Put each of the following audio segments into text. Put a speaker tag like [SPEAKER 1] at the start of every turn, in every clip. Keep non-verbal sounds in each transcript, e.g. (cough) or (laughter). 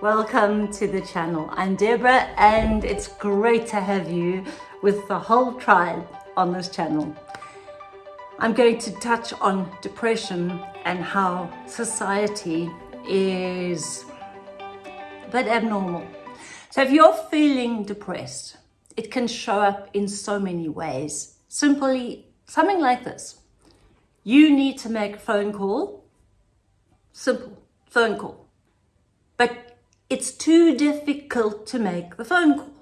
[SPEAKER 1] Welcome to the channel. I'm Deborah and it's great to have you with the whole tribe on this channel. I'm going to touch on depression and how society is a bit abnormal. So if you're feeling depressed, it can show up in so many ways. Simply something like this. You need to make a phone call. Simple phone call. But it's too difficult to make the phone call.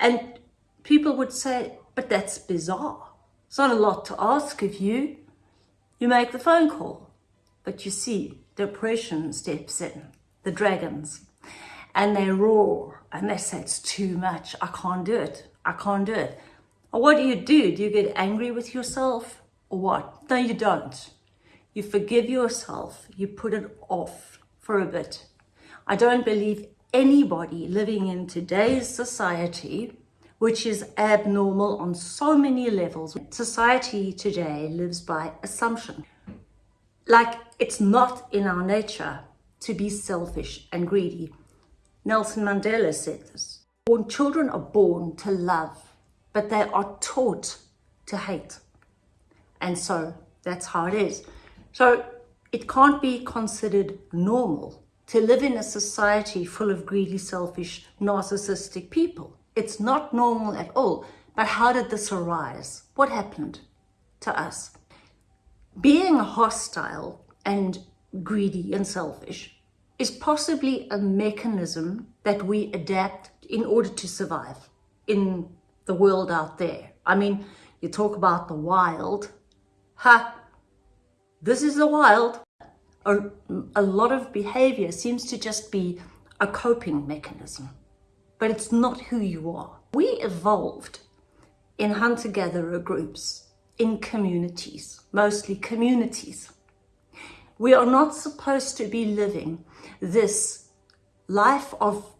[SPEAKER 1] And people would say, but that's bizarre. It's not a lot to ask of you. You make the phone call. But you see, depression steps in, the dragons, and they roar and they say, it's too much. I can't do it. I can't do it. Or what do you do? Do you get angry with yourself or what? No, you don't. You forgive yourself. You put it off for a bit I don't believe anybody living in today's society, which is abnormal on so many levels. Society today lives by assumption. Like it's not in our nature to be selfish and greedy. Nelson Mandela said this. Born children are born to love, but they are taught to hate. And so that's how it is. So it can't be considered normal to live in a society full of greedy, selfish, narcissistic people. It's not normal at all. But how did this arise? What happened to us? Being hostile and greedy and selfish is possibly a mechanism that we adapt in order to survive in the world out there. I mean, you talk about the wild. Ha! This is the wild a, a lot of behavior seems to just be a coping mechanism, but it's not who you are. We evolved in hunter-gatherer groups, in communities, mostly communities. We are not supposed to be living this life of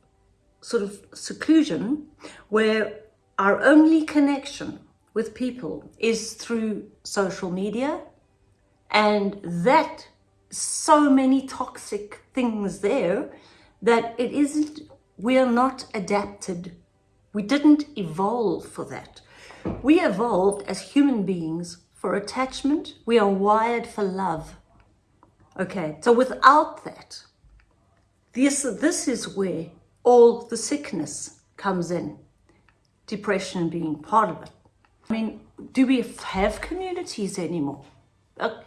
[SPEAKER 1] sort of seclusion where our only connection with people is through social media and that so many toxic things there that it isn't, we are not adapted. We didn't evolve for that. We evolved as human beings for attachment. We are wired for love. Okay, so without that, this, this is where all the sickness comes in. Depression being part of it. I mean, do we have communities anymore? Uh,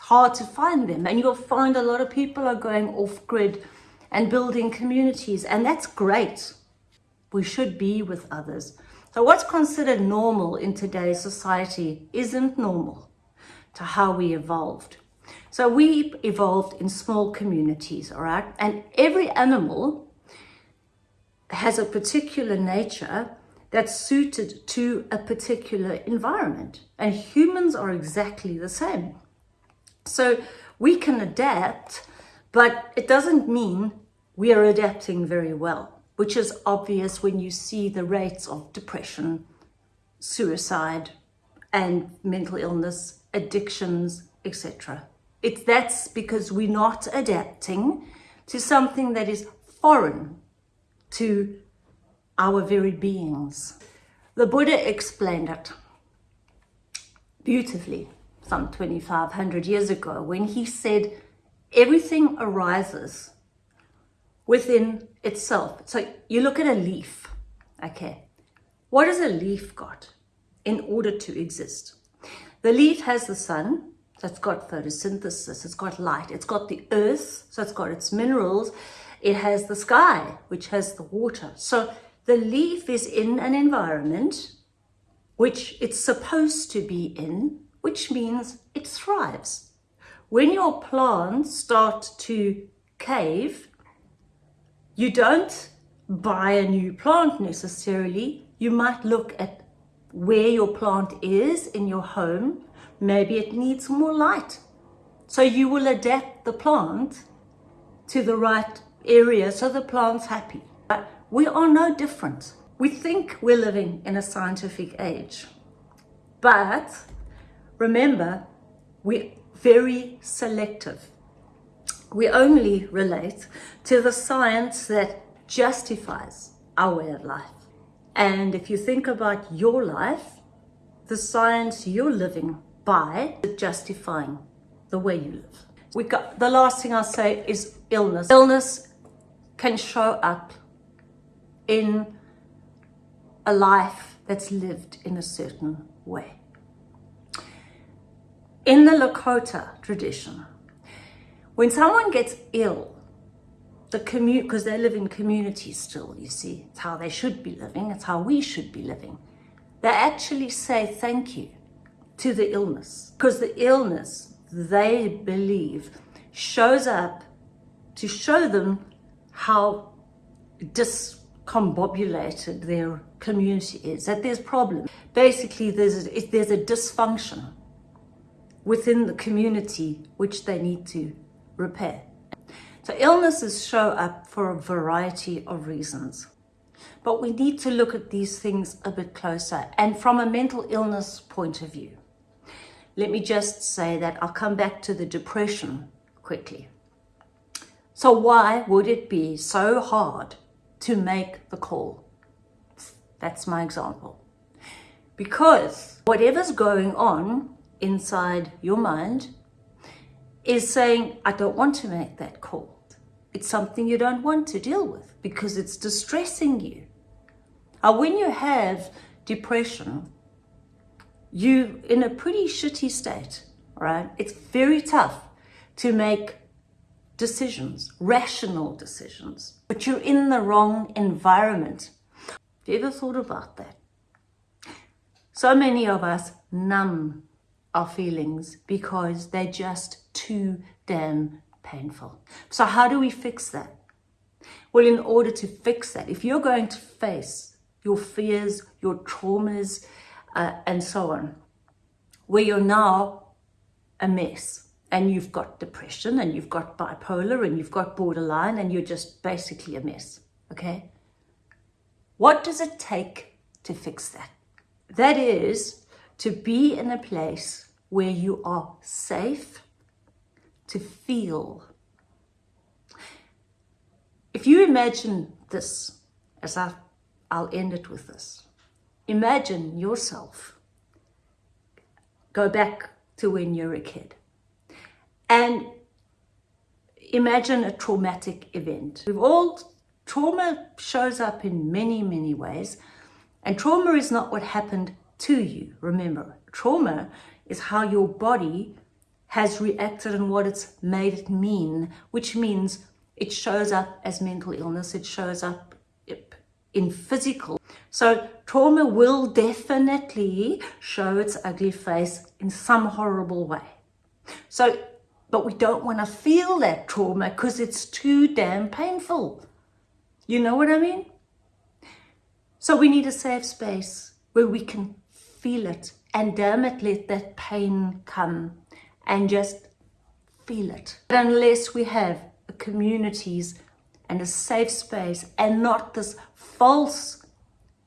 [SPEAKER 1] hard to find them. And you'll find a lot of people are going off grid and building communities. And that's great. We should be with others. So what's considered normal in today's society isn't normal to how we evolved. So we evolved in small communities, all right? And every animal has a particular nature that's suited to a particular environment. And humans are exactly the same. So we can adapt, but it doesn't mean we are adapting very well, which is obvious when you see the rates of depression, suicide, and mental illness, addictions, etc. It's that's because we're not adapting to something that is foreign to our very beings. The Buddha explained it beautifully some 2,500 years ago when he said everything arises within itself. So you look at a leaf, okay? What has a leaf got in order to exist? The leaf has the sun, so it's got photosynthesis, it's got light, it's got the earth, so it's got its minerals, it has the sky, which has the water. So the leaf is in an environment which it's supposed to be in, which means it thrives. When your plants start to cave, you don't buy a new plant necessarily. You might look at where your plant is in your home. Maybe it needs more light. So you will adapt the plant to the right area so the plant's happy. But we are no different. We think we're living in a scientific age, but Remember, we're very selective. We only relate to the science that justifies our way of life. And if you think about your life, the science you're living by is justifying the way you live. We got the last thing I'll say is illness. Illness can show up in a life that's lived in a certain way. In the Lakota tradition, when someone gets ill, the commute because they live in communities still, you see, it's how they should be living, it's how we should be living. They actually say thank you to the illness because the illness they believe shows up to show them how discombobulated their community is, that there's problems. Basically, there's a, there's a dysfunction within the community which they need to repair. So illnesses show up for a variety of reasons. But we need to look at these things a bit closer and from a mental illness point of view. Let me just say that I'll come back to the depression quickly. So why would it be so hard to make the call? That's my example. Because whatever's going on inside your mind is saying, I don't want to make that call. It's something you don't want to deal with because it's distressing you. Now, when you have depression, you're in a pretty shitty state, right? It's very tough to make decisions, rational decisions, but you're in the wrong environment. Have you ever thought about that? So many of us numb our feelings because they're just too damn painful. So how do we fix that? Well, in order to fix that, if you're going to face your fears, your traumas, uh, and so on, where you're now a mess and you've got depression and you've got bipolar and you've got borderline and you're just basically a mess, okay? What does it take to fix that? That is to be in a place where you are safe to feel. If you imagine this, as I, I'll end it with this, imagine yourself, go back to when you're a kid, and imagine a traumatic event. We've all, trauma shows up in many, many ways, and trauma is not what happened to you. Remember, trauma is how your body has reacted and what it's made it mean, which means it shows up as mental illness, it shows up in physical. So trauma will definitely show its ugly face in some horrible way. So, but we don't want to feel that trauma because it's too damn painful. You know what I mean? So we need a safe space where we can feel it and damn it, let that pain come and just feel it. But unless we have communities and a safe space and not this false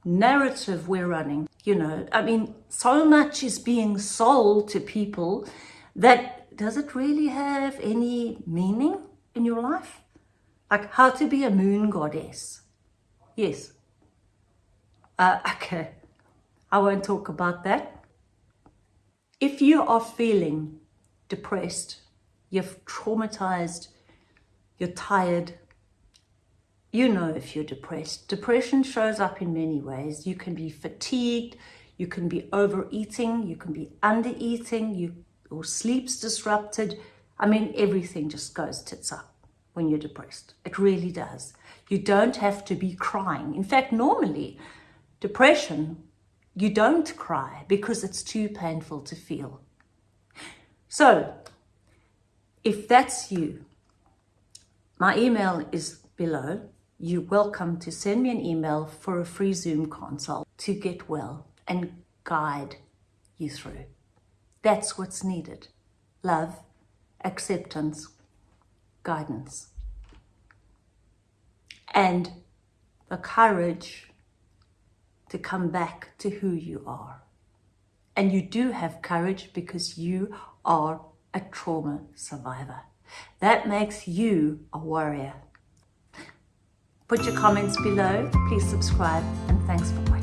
[SPEAKER 1] narrative we're running, you know, I mean, so much is being sold to people that does it really have any meaning in your life? Like how to be a moon goddess. Yes. Uh, (laughs) okay. I won't talk about that. If you are feeling depressed, you're traumatized, you're tired, you know if you're depressed. Depression shows up in many ways. You can be fatigued, you can be overeating, you can be undereating, you, your sleep's disrupted. I mean, everything just goes tits up when you're depressed. It really does. You don't have to be crying. In fact, normally, depression you don't cry because it's too painful to feel. So, if that's you, my email is below. You're welcome to send me an email for a free Zoom consult to get well and guide you through. That's what's needed. Love, acceptance, guidance. And the courage to come back to who you are. And you do have courage because you are a trauma survivor. That makes you a warrior. Put your comments below, please subscribe, and thanks for watching.